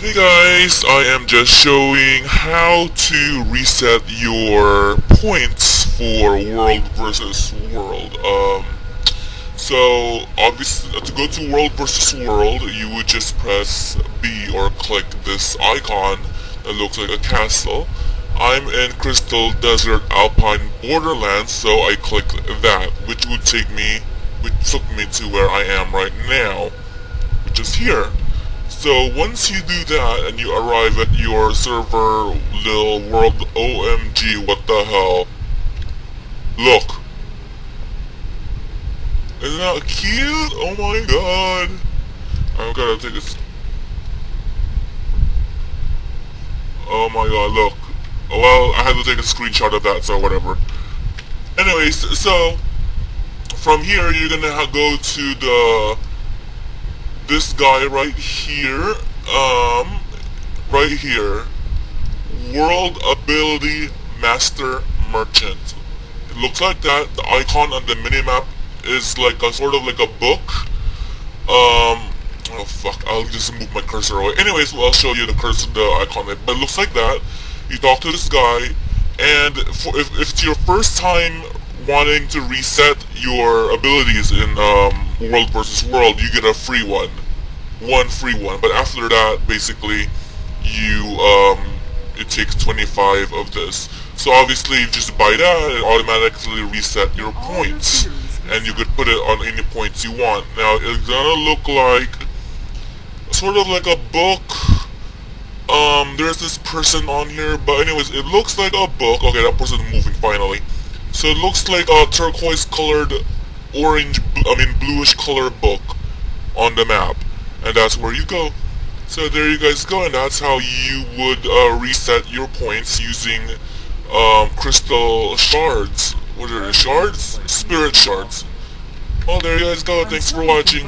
Hey guys, I am just showing how to reset your points for World versus World. Um, so obviously to go to World versus World, you would just press B or click this icon that looks like a castle. I'm in Crystal Desert Alpine Borderlands, so I click that, which would take me, which took me to where I am right now, which is here. So once you do that and you arrive at your server little world OMG what the hell? Look. Isn't that cute? Oh my god. I gotta take this. Oh my god look. Well I had to take a screenshot of that so whatever. Anyways so from here you're gonna go to the this guy right here, um, right here, World Ability Master Merchant. It looks like that. The icon on the minimap is like a sort of like a book. Um, oh fuck, I'll just move my cursor away. Anyways, well, I'll show you the cursor, the icon. But it looks like that. You talk to this guy, and for, if, if it's your first time wanting to reset your abilities in um, World versus World, you get a free one. One free one. But after that, basically, you, um, it takes 25 of this. So obviously, you just buy that, it automatically reset your points. And you could put it on any points you want. Now, it's gonna look like, sort of like a book. Um, there's this person on here, but anyways, it looks like a book. Okay, that person's moving finally. So it looks like a turquoise colored orange, I mean bluish color book on the map. And that's where you go. So there you guys go, and that's how you would uh, reset your points using um, crystal shards. What are the shards? Spirit shards. Well, there you guys go. Thanks for watching.